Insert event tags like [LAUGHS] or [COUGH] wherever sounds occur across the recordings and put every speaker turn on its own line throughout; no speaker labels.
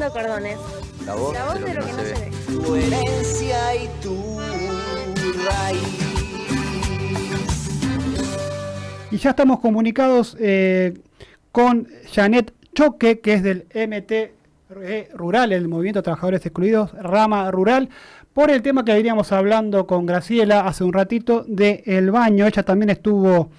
cordones.
La voz,
La voz
de lo que no se, ve.
Tu herencia y tu raíz.
Y ya estamos comunicados eh, con Janet Choque, que es del MT Rural, el Movimiento de Trabajadores Excluidos, rama rural, por el tema que veníamos hablando con Graciela hace un ratito del el baño. Ella también estuvo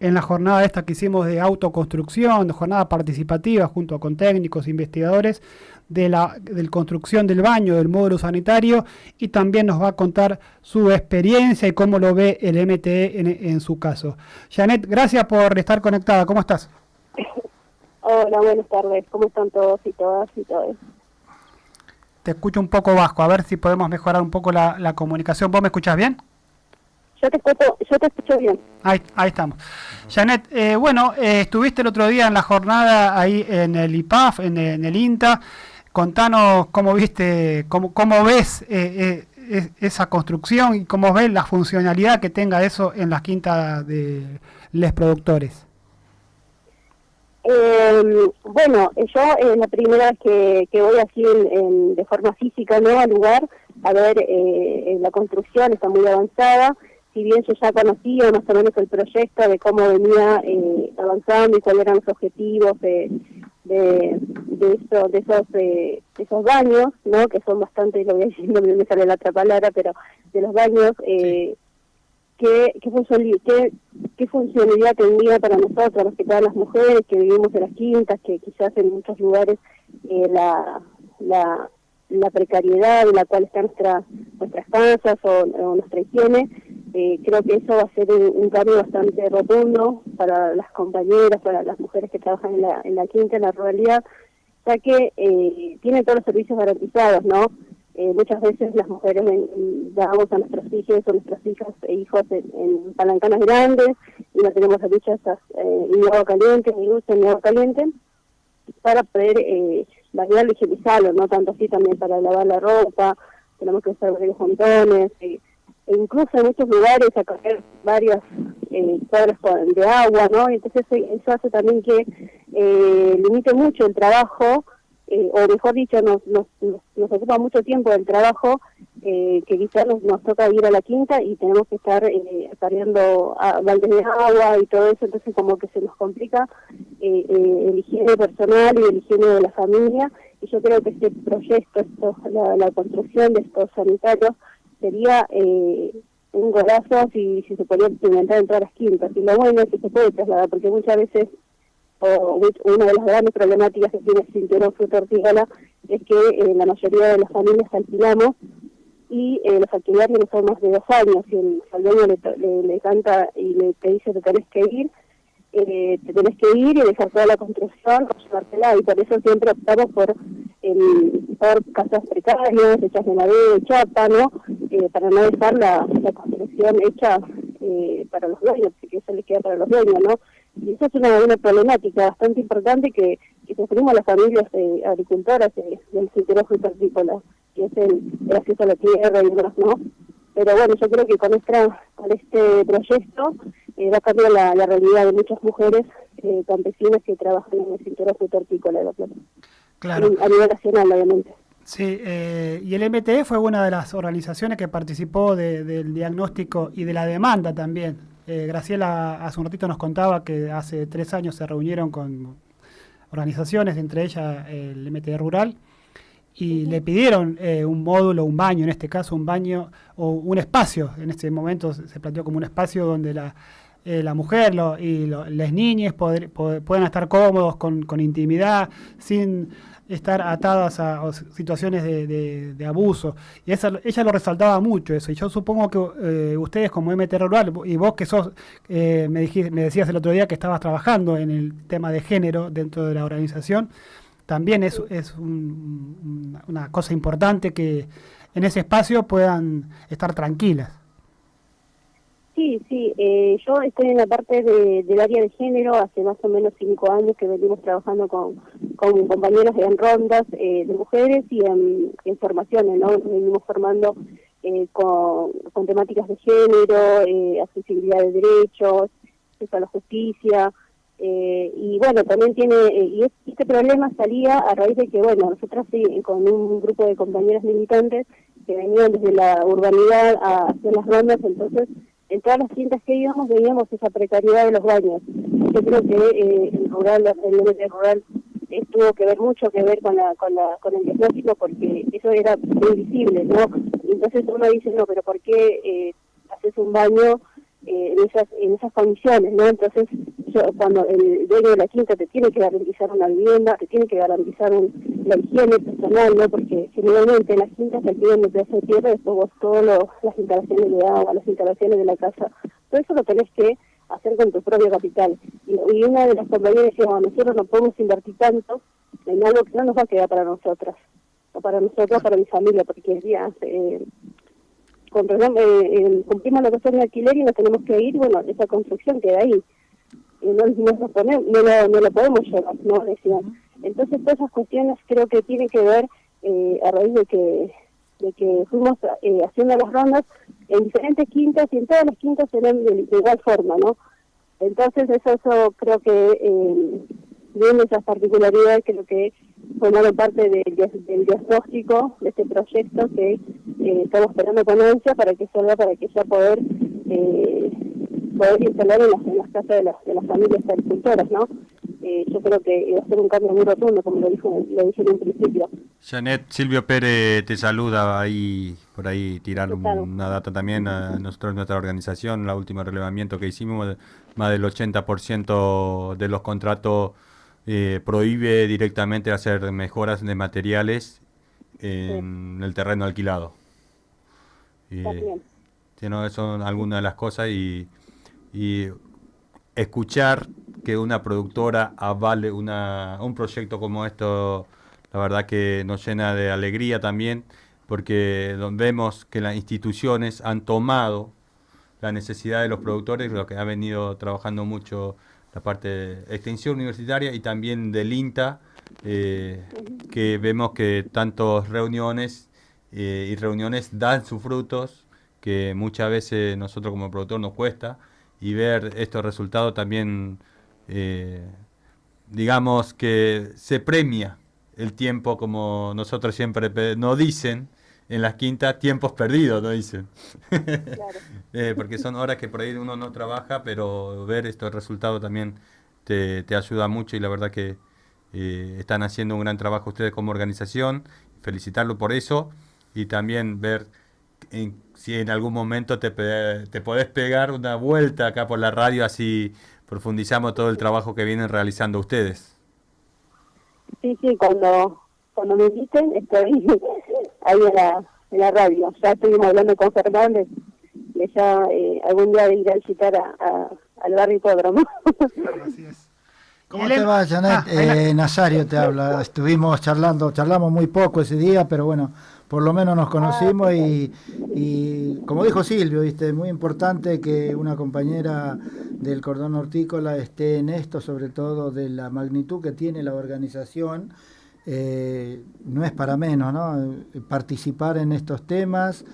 en la jornada esta que hicimos de autoconstrucción, de jornada participativa junto con técnicos, investigadores de la de construcción del baño, del módulo sanitario, y también nos va a contar su experiencia y cómo lo ve el MTE en, en su caso. Janet, gracias por estar conectada. ¿Cómo estás? [LAUGHS]
Hola, buenas tardes. ¿Cómo están todos y todas y todos?
Te escucho un poco bajo, a ver si podemos mejorar un poco la, la comunicación. ¿Vos me escuchás bien?
Yo te escucho, yo te escucho bien.
Ahí, ahí estamos. Janet, eh, bueno, eh, estuviste el otro día en la jornada ahí en el IPAF, en, en el INTA. Contanos cómo viste, cómo, cómo ves eh, eh, esa construcción y cómo ves la funcionalidad que tenga eso en las quintas de los productores.
Eh, bueno, yo es la primera vez que, que voy así en, en, de forma física ¿no? al lugar a ver eh, la construcción, está muy avanzada. Si bien yo ya conocía más o menos el proyecto de cómo venía eh, avanzando y cuáles eran los objetivos de, de, de, eso, de esos de esos baños, ¿no? que son bastante, lo voy a decir, [LAUGHS] no me sale la otra palabra, pero de los baños, eh, qué, qué, qué, qué funcionalidad tendría para nosotros, más que todas las mujeres que vivimos en las quintas, que quizás en muchos lugares eh, la, la, la precariedad en la cual están nuestra, nuestras casas o, o nuestra higiene, eh, creo que eso va a ser un, cambio bastante rotundo para las compañeras, para las mujeres que trabajan en la, en la quinta, en la ruralidad, ya que eh, tienen todos los servicios garantizados, ¿no? Eh, muchas veces las mujeres damos a nuestros hijos o nuestras hijas e hijos en, en palancanas grandes y no tenemos duchas eh, ni agua caliente, ni dulce, ni agua caliente, para poder eh, variarlo y higienizarlo, ¿no? Tanto así también para lavar la ropa, tenemos que usar varios montones, eh, e incluso en muchos lugares a coger varios eh, cuadros de agua, ¿no? Entonces eso hace también que eh, limite mucho el trabajo, eh, o mejor dicho, nos, nos, nos, ocupa mucho tiempo el trabajo, eh, que quizás nos, toca ir a la quinta y tenemos que estar cargando baldes de agua y todo eso, entonces como que se nos complica el higiene personal y el higiene de la familia, y yo creo que este proyecto, esto, la, la construcción de estos sanitarios, sería eh, un golazo si, si se podía implementar en todas las quintas. Y lo bueno es que se puede trasladar, porque muchas veces o, una de las grandes problemáticas que tiene el cinturón fruto hortícola es que eh, la mayoría de las familias alquilamos y eh, los alquileres son más de dos años y el, al dueño le, le, le, canta y le te dice que tenés que ir, eh, te tenés que ir y dejar toda la construcción o llevártela y por eso siempre optamos por el, por casas precarias, hechas de madera, de chapa, ¿no? Eh, para no dejar la, la construcción hecha eh, para los dueños, porque eso les queda para los dueños, ¿no? Y eso es una, una problemática bastante importante que, que sufrimos las familias eh, agricultoras eh, del cinturón frutícola, que es el, el, acceso a la tierra y demás, ¿no? Pero bueno, yo creo que con, esta, con este proyecto va a cambiar la, la, realidad de muchas mujeres campesinas que trabajan en el cinturón frutícola de la plata.
Claro.
A nivel nacional, obviamente.
Sí, eh, y el MTE fue una de las organizaciones que participó de, del diagnóstico y de la demanda también. Eh, Graciela hace un ratito nos contaba que hace tres años se reunieron con organizaciones, entre ellas el MTE Rural, y uh -huh. le pidieron eh, un módulo, un baño, en este caso un baño o un espacio, en este momento se planteó como un espacio donde la, eh, la mujer lo, y lo, las niñas puedan estar cómodos con, con intimidad, sin estar atadas a, situaciones de, de, de, abuso. Y esa, ella lo resaltaba mucho eso. Y yo supongo que eh, ustedes como MT Rural, y vos que sos, eh, me, dijiste, me decías el otro día que estabas trabajando en el tema de género dentro de la organización, también es, es un, una cosa importante que en ese espacio puedan estar tranquilas.
Sí, sí, eh, yo estoy en la parte de, del área de género hace más o menos cinco años que venimos trabajando con, con compañeros en rondas eh, de mujeres y en, formaciones, ¿no? Venimos formando eh, con, temáticas de género, eh, accesibilidad de derechos, acceso a la justicia, Eh, y bueno, también tiene, eh, y este problema salía a raíz de que, bueno, nosotras con un grupo de compañeras militantes que venían desde la urbanidad a hacer las rondas, entonces en todas las quintas que íbamos veíamos esa precariedad de los baños. Yo creo que eh, el rural, el rural tuvo que ver mucho que ver con la, con la con el diagnóstico porque eso era muy visible, ¿no? Entonces uno dice, no, pero ¿por qué eh, haces un baño eh, en esas en esas condiciones, ¿no? Entonces, yo, cuando el dueño de la quinta te tiene que garantizar una vivienda, te tiene que garantizar un, la higiene personal, ¿no? Porque generalmente en las quintas te piden el pedazo de tierra y después vos todas las instalaciones de agua, las instalaciones de la casa, todo eso lo tenés que hacer con tu propio capital. Y, una de las compañeras decía, nosotros no podemos invertir tanto en algo que no nos va a quedar para nosotras, o para nosotros, para mi familia, porque ya eh, eh, cumplimos la cuestión de alquiler y nos tenemos que ir, bueno, esa construcción queda ahí. No, no, no, lo, no lo podemos llevar, ¿no? Decían. Entonces, todas esas cuestiones creo que tienen que ver eh, a raíz de que de que fuimos eh, haciendo las rondas en diferentes quintas y en todas las quintas eran de, igual forma, ¿no? Entonces eso, eso creo que viene esas particularidades creo que formaron parte del, del diagnóstico de este proyecto que eh, estamos esperando con ansia para que salga, para que ya poder eh, poder instalar en las, en las casas de las, de las familias agricultoras, ¿no? Eh, yo creo que va a ser un cambio muy rotundo, como lo, dijo, lo dije en un principio.
Janet, Silvio Pérez te saluda ahí, por ahí tirar una data también a nosotros, nuestra organización, el último relevamiento que hicimos, más del 80% de los contratos eh, prohíbe directamente hacer mejoras de materiales en el terreno alquilado. Eh, son algunas de las cosas y, y escuchar que una productora avale una, un proyecto como esto, la verdad que nos llena de alegría también, porque vemos que las instituciones han tomado la necesidad de los productores, lo que ha venido trabajando mucho la parte de extensión universitaria y también del INTA, eh, que vemos que tantas reuniones eh, y reuniones dan sus frutos, que muchas veces nosotros como productor nos cuesta, y ver estos resultados también, eh, digamos que se premia el tiempo como nosotros siempre nos dicen en las quintas, tiempos perdidos, nos dicen. [LAUGHS] Eh, porque son horas que por ahí uno no trabaja, pero ver estos resultados también te, ayuda mucho y la verdad que eh, están haciendo un gran trabajo ustedes como organización, felicitarlo por eso y también ver si en algún momento te, te podés pegar una vuelta acá por la radio, así profundizamos todo el trabajo que vienen realizando ustedes.
Sí, sí, cuando, cuando me inviten estoy ahí en la, en la radio. Ya estuvimos hablando con Fernández de ya eh, algún día de ir a visitar a, al barrio Hipódromo.
¿Cómo te va, Janet? Ah, eh, Nazario te habla. Estuvimos charlando, charlamos muy poco ese día, pero bueno, por lo menos nos conocimos y, como dijo Silvio, viste, muy importante que una compañera del cordón hortícola esté en esto, sobre todo de la magnitud que tiene la organización. Eh, no es para menos, ¿no? Participar en estos temas.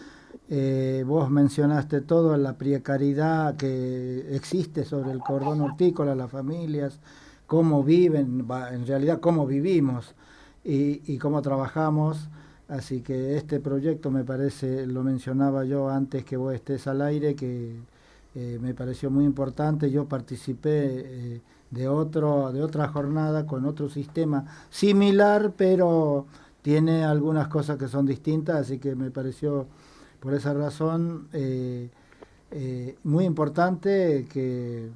Eh, vos mencionaste todo, la precariedad que existe sobre el cordón hortícola, las familias, cómo viven, en realidad cómo vivimos y, cómo trabajamos. Así que este proyecto me parece, lo mencionaba yo antes que vos estés al aire, que eh, me pareció muy importante. Yo participé de, otro, de otra jornada con otro sistema similar, pero tiene algunas cosas que son distintas, así que me pareció por esa razón eh, muy importante que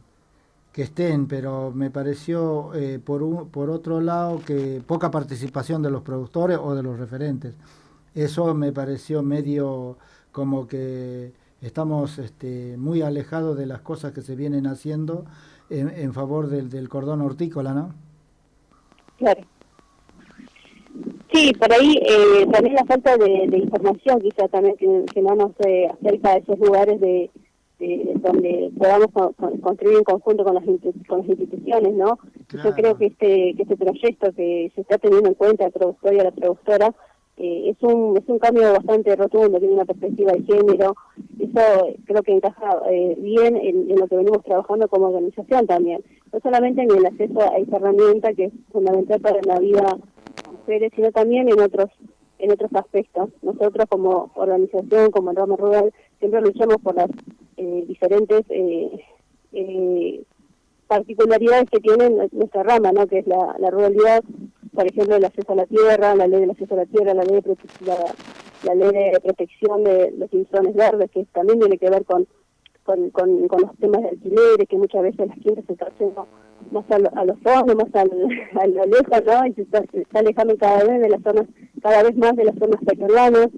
que estén, pero me pareció eh, por, un, por otro lado que poca participación de los productores o de los referentes. Eso me pareció medio como que estamos este, muy alejados de las cosas que se vienen haciendo en, favor del, del, cordón hortícola, ¿no?
Claro. Sí, por ahí eh, también la falta de, información quizá también que, que no nos eh, acerca a esos lugares de este, donde podamos construir en conjunto con las, con las instituciones, ¿no? Yo creo que este que este proyecto que se está teniendo en cuenta el productor y a la productora es, un, es un cambio bastante rotundo, tiene una perspectiva de género, eso creo que encaja bien en, lo que venimos trabajando como organización también, no solamente en el acceso a esa herramienta que es fundamental para la vida de mujeres, sino también en otros en otros aspectos. Nosotros como organización, como Rama Rural, siempre luchamos por las diferentes eh, particularidades que tiene nuestra rama, ¿no? que es la, ruralidad, por ejemplo, el acceso a la tierra, la ley del acceso a la tierra, la ley de, la, ley de protección de los cinturones verdes, que también tiene que ver con, con, con, los temas de alquileres, que muchas veces las quintas se haciendo más a, los fondos, más al, [LAUGHS] a lo lejos, ¿no? Y se está, alejando cada vez de las zonas, cada vez más de las zonas pequeñas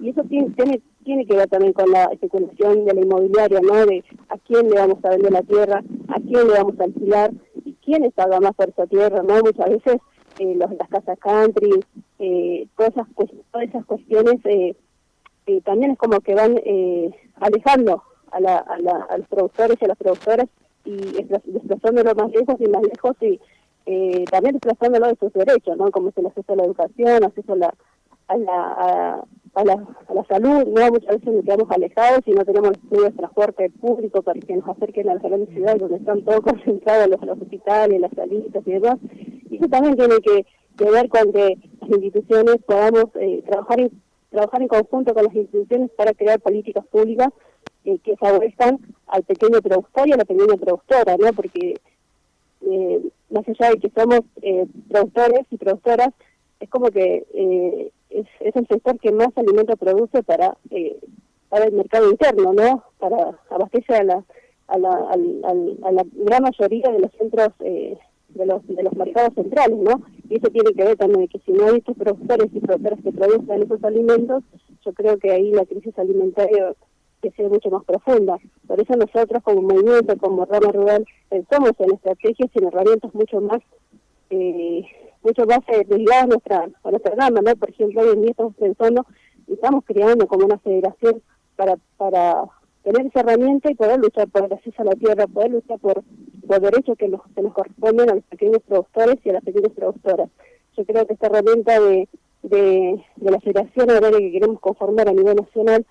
y eso tiene, tiene tiene que ver también con la especulación de la inmobiliaria, ¿no? De a quién le vamos a vender la tierra, a quién le vamos a alquilar y quién paga más por esa tierra, ¿no? Muchas veces eh, los, las casas country, eh, todas, esas, todas esas cuestiones eh, eh, también es como que van eh, alejando a, la, a, la, a, los productores y a las productoras y desplazándolo más lejos y más lejos y eh, también desplazándolo de sus derechos, ¿no? Como es el acceso a la educación, acceso a la, a la, a la, a la salud, ¿no? Muchas veces nos quedamos alejados y no tenemos medios de transporte público para que nos acerquen a las grandes ciudades donde están todos [LAUGHS] concentrados los, los hospitales, las salitas y demás. Y eso también tiene que, ver con que las instituciones podamos eh, trabajar, en, trabajar en conjunto con las instituciones para crear políticas públicas eh, que favorezcan al pequeño productor y a la pequeña productora, ¿no? Porque eh, más allá de que somos eh, productores y productoras, es como que eh, es, es el sector que más alimento produce para eh, para el mercado interno, ¿no? Para abastecer a la a la, a la gran mayoría de los centros eh, de los de los mercados centrales, ¿no? Y eso tiene que ver también que si no hay estos productores y productoras que producen esos alimentos, yo creo que ahí la crisis alimentaria que sea mucho más profunda. Por eso nosotros como movimiento, como rama rural, pensamos en estrategias y en herramientas mucho más eh, mucho más eh, a nuestra, a nuestra rama, ¿no? Por ejemplo, hoy en día estamos pensando y estamos creando como una federación para, para tener esa herramienta y poder luchar por el acceso a la tierra, poder luchar por, por derechos que nos, que nos corresponden a los pequeños productores y a las pequeñas productoras. Yo creo que esta herramienta de, de, de la federación agraria que queremos conformar a nivel nacional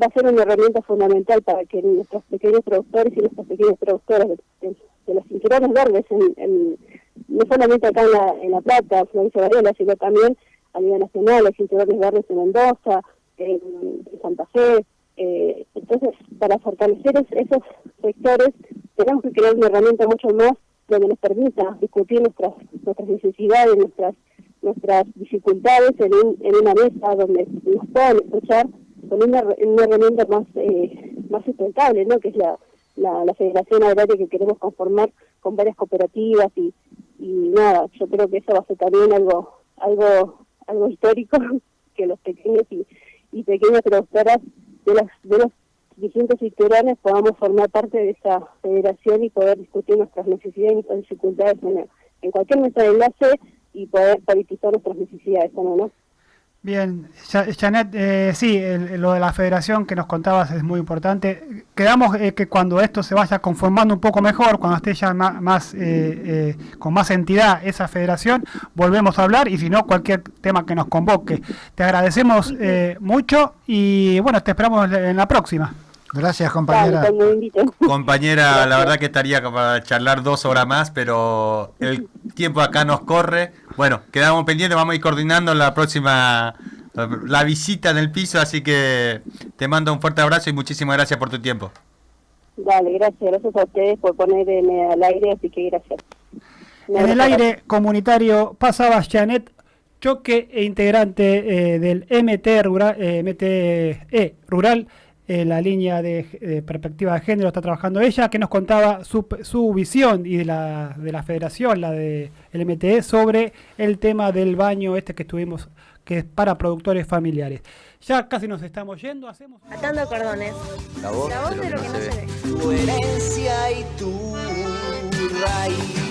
va a ser una herramienta fundamental para que nuestros pequeños productores y nuestras pequeñas productoras de, de, los cinturones verdes en no solamente acá en La, en la Plata, Florencia Varela, sino también a nivel nacional, hay cinturones verdes en Mendoza, en, Santa Fe. Eh, entonces, para fortalecer esos sectores, tenemos que crear una herramienta mucho más donde nos permita discutir nuestras nuestras necesidades, nuestras nuestras dificultades en, en una mesa donde nos puedan escuchar con una, una herramienta más eh, más sustentable, ¿no? que es la, la Federación Agraria que queremos conformar con varias cooperativas y, y nada, yo creo que eso va a ser también algo algo algo histórico [LAUGHS] que los pequeños y, y pequeñas productoras de los de los distintos sectores podamos formar parte de esa federación y poder discutir nuestras necesidades y nuestras dificultades en, en cualquier mesa de enlace y poder politizar nuestras necesidades, ¿no?
Bien, Janet, eh, sí, lo de la federación que nos contabas es muy importante. Quedamos eh, que cuando esto se vaya conformando un poco mejor, cuando esté ya más, eh, con más entidad esa federación, volvemos a hablar y si no, cualquier tema que nos convoque. Te agradecemos mucho y bueno, te esperamos en la próxima.
Gracias, compañera.
compañera, la verdad que estaría para charlar dos horas más, pero el tiempo acá nos corre. Bueno, quedamos pendientes, vamos a ir coordinando la próxima la visita en el piso, así que te mando un fuerte abrazo y muchísimas gracias por tu tiempo.
Dale, gracias, gracias a ustedes por ponerme al aire, así que gracias.
en el aire comunitario pasaba Janet Choque e integrante eh, del MT Rural, eh, MTE Rural eh, la línea de, de, perspectiva de género está trabajando ella, que nos contaba su, visión y de la, de la federación, la de MTE, sobre el tema del baño este que estuvimos, que es para productores familiares. Ya casi nos estamos yendo, hacemos...
Atando cordones. La voz, de, lo que, no se ve. Tu herencia y tu raíz.